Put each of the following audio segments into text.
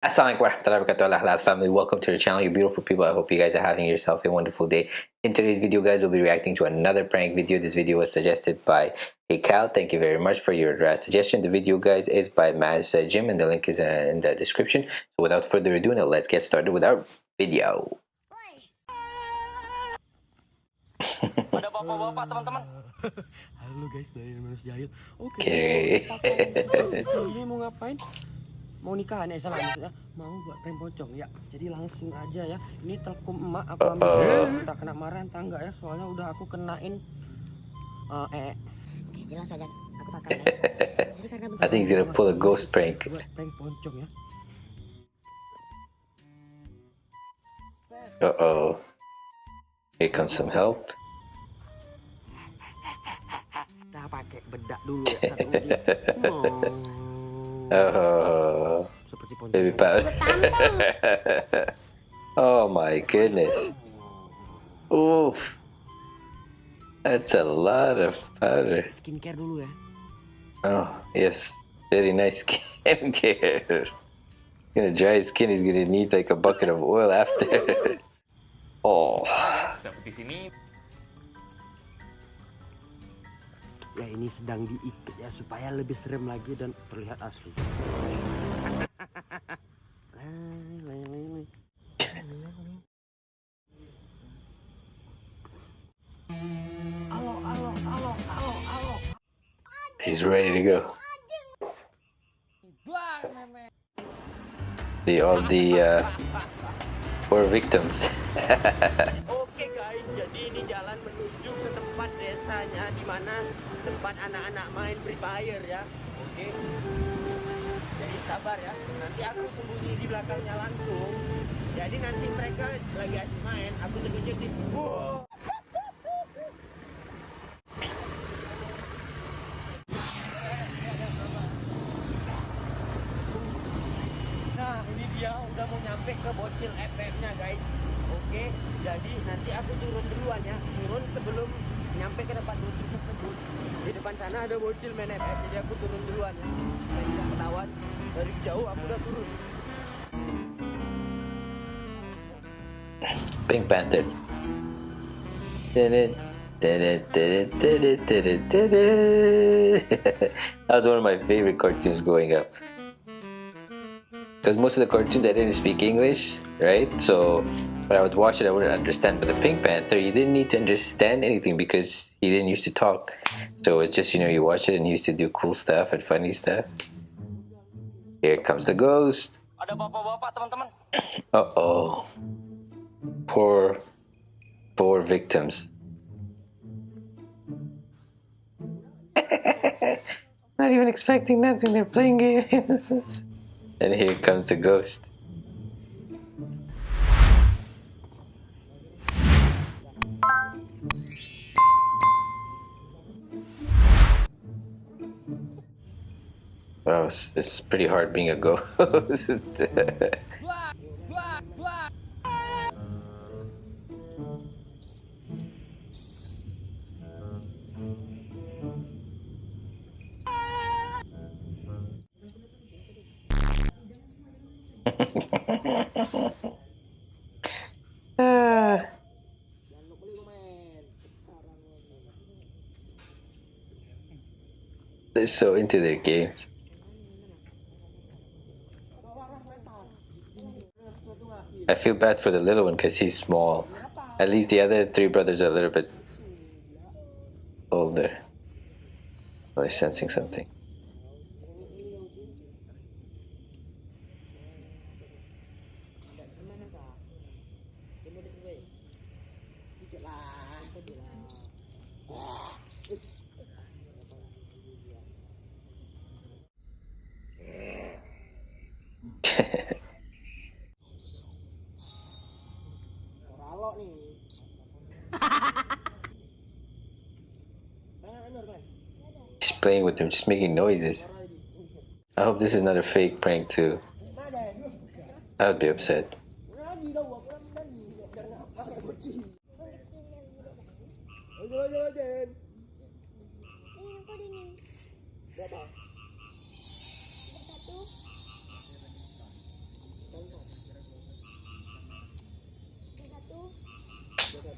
Assalamualaikum warahmatullahi wabarakatuh family welcome to the channel you beautiful people I hope you guys are having yourself a wonderful day in today's video guys we'll be reacting to another prank video this video was suggested by Hey Cal thank you very much for your uh, suggestion the video guys is by Maz uh, Jim and the link is uh, in the description so without further ado now let's get started with our video Ada bapak-bapak teman-teman. Halo guys, dari jahil. Oke. Okay. Ini mau ngapain? Mau nikahan ya salah maksudnya. Mau buat prank pocong ya. Jadi langsung aja ya. Ini telkom emak aku ambil. Uh-oh. Entah kena marah entah enggak ya. Soalnya udah aku kenain eh eh Oke, jelas saja aku. Jadi karena I think he's gonna pull a ghost prank buat prank pocong ya. uh-oh here comes some help Kita pakai bedak dulu ya satu lagi. Oh. Uh, oh Seperti pocong. baby powder oh my goodness Oof. That's a lot of powder. Skincare dulu ya. Oh, yes. Very nice skincare. Gonna dry his skin, he's gonna need like a bucket of oil after. oh. Guys, sini. Ya ini sedang diikat ya supaya lebih serem lagi dan terlihat asli. Halo, halo, halo, halo, halo. He's ready to go. The all the uh, poor victims. Oke guys, jadi ini jalan menuju tempat desanya di mana tempat anak-anak main Free Fire ya. Oke. Jadi sabar ya. Nanti aku sembunyi di belakangnya langsung. Jadi nanti mereka lagi asik main, aku jeget-jeget. Wow. Nah, ini dia udah mau nyampe ke bocil FM-nya, guys. Oke, jadi nanti aku turun duluan ya. Turun sebelum nyampe ke depan bocil tersebut. Di depan sana ada bocil main FM, jadi aku turun duluan ya. Saya tidak ketahuan. Dari jauh aku udah turun. Pink Panther. That was one of my favorite cartoons growing up. Because most of the cartoons I didn't speak English, right? So when I would watch it, I wouldn't understand. But the Pink Panther, you didn't need to understand anything because he didn't used to talk. So it's just, you know, you watch it and he used to do cool stuff and funny stuff. Here comes the ghost. Ada bapak-bapak teman-teman. Uh oh. Poor, poor victims. Not even expecting nothing, they're playing games. and here comes the ghost. Wow, it's, it's pretty hard being a ghost. They're so into their games. I feel bad for the little one because he's small. At least the other three brothers are a little bit older. Oh, they're sensing something. He's playing with them, just making noises. I hope this is not a fake prank too. I would be upset.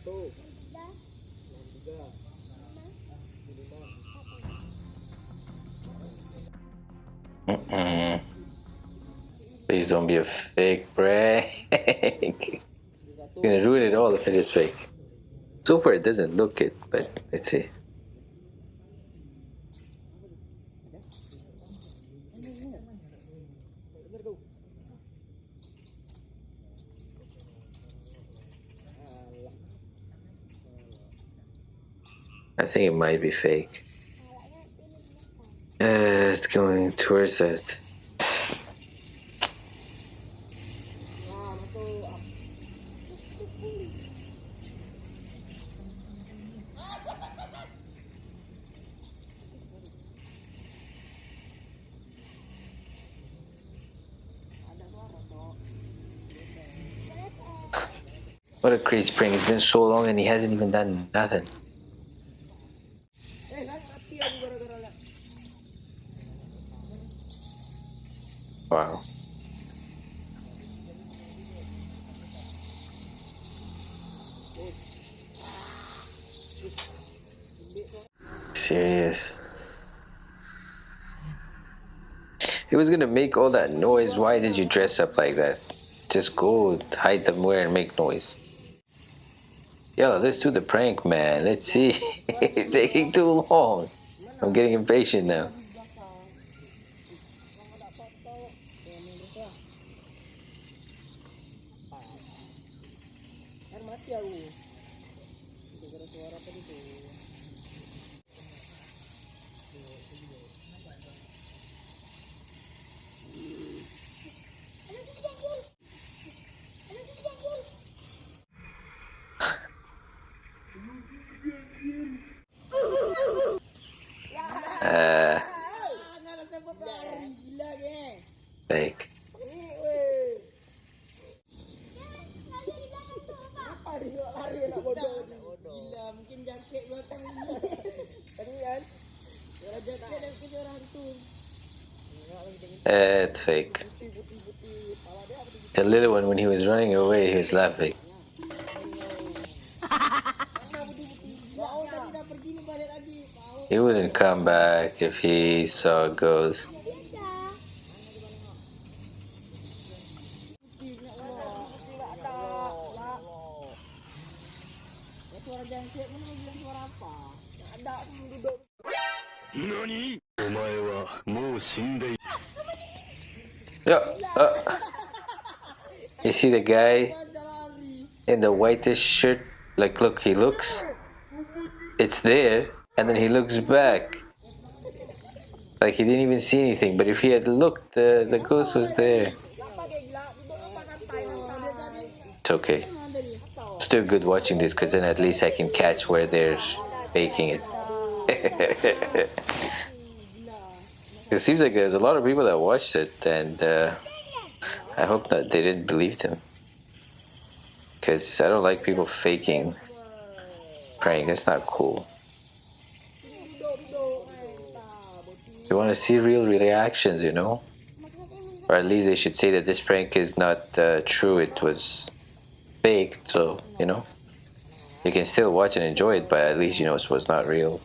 Satu enam tiga Mm-mm. Please don't be a fake prank. You're gonna ruin it all if it is fake. So far, it doesn't look it, but let's see. I think it might be fake. Uh, it's going towards it. What a crazy prank. It's been so long and he hasn't even done nothing. Wow. Serious. He was gonna make all that noise. Why did you dress up like that? Just go hide somewhere and make noise. Yo, let's do the prank, man. Let's see. it's taking too long. I'm getting impatient now. Uh, it's fake. The little one, when he was running away, he was laughing. He wouldn't come back if he saw a ghost. お前はもう死んでいる Yo, uh, you see the guy Kau lari. in the whitish shirt? Like, look, he looks. It's there, and then he looks back. Like he didn't even see anything. But if he had looked, the the ghost was there. Tak pakai gelap. Duduk nampak santai. Dia tadi. It's okay. Still good watching this, because then at least I can catch where they're faking it. it seems like there's a lot of people that watched it, and uh, I hope that they didn't believe them. Because I don't like people faking praying. It's not cool. You want to see real reactions, you know? Or at least they should say that this prank is not uh, true, it was faked, so, you know? You can still watch and enjoy it, but at least you know it was not real.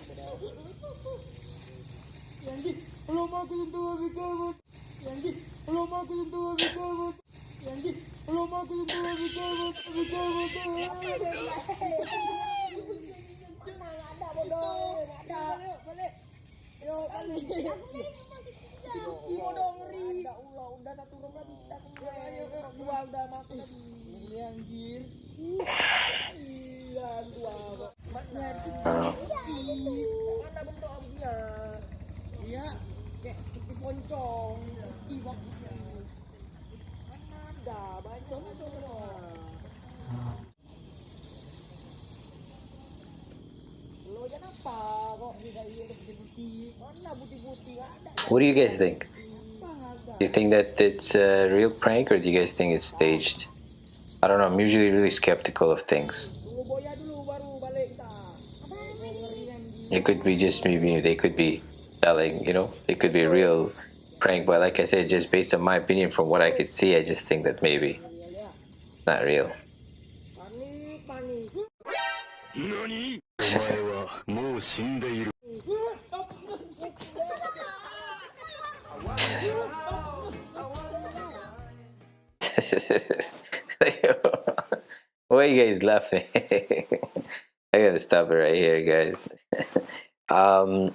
bodoh ngeri. Udah ulah udah satu room lagi kita kemarin. Dua udah mati. Iya Mana bentuk kayak seperti poncong. Iya. What do you guys think? Do you think that it's a real prank, or do you guys think it's staged? I don't know, I'm usually really skeptical of things. Tunggu boya dulu baru balik kita. Ngeri anjir. It could be just maybe they could be selling, you know, it could be a real prank, but like I said, just based on my opinion from what I could see, I just think that maybe Lihat, lihat. it's not real. Why are you guys laughing? I gotta stop it right here, guys. um,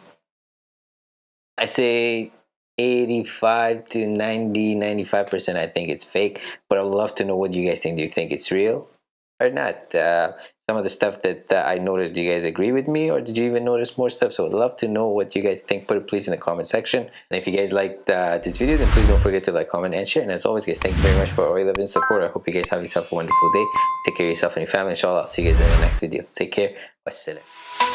I say 85 to 90, 95%. I think it's fake, but I'd love to know what you guys think. Do you think it's real or not? Uh, some of the stuff that uh, I noticed, do you guys agree with me or did you even notice more stuff? So I'd love to know what you guys think. Put it please in the comment section. And if you guys liked uh, this video, then please don't forget to like, comment, and share. And as always, guys, thank you very much for all your love and support. I hope you guys have yourself a wonderful day. Take care of yourself and your family. Inshallah, I'll see you guys in the next video. Take care. Wassalam.